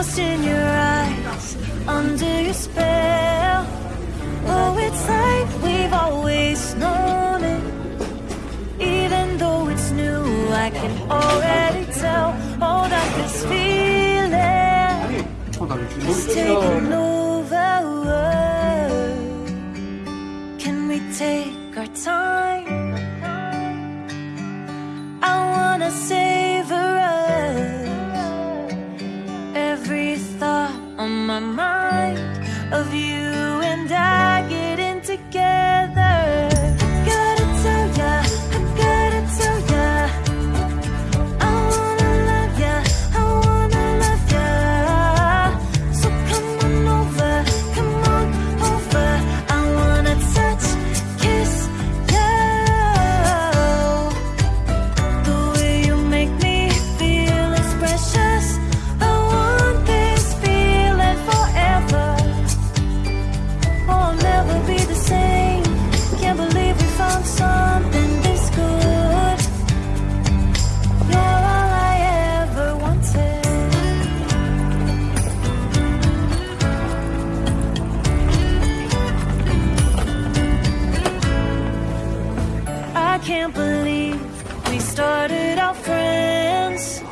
lost in your eyes, under your spell. Oh, it's like we've always known it. Even though it's new, I can already tell all that this feeling is taking over. can't believe we started out friends.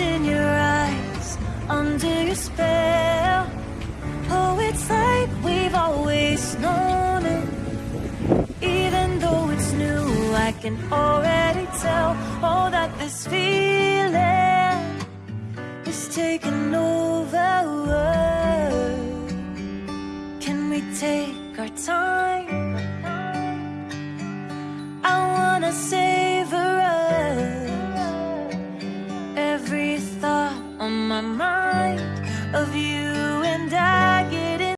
in your eyes, under your spell. Oh, it's like we've always known it. Even though it's new, I can already tell. Oh, that this feeling is taking over.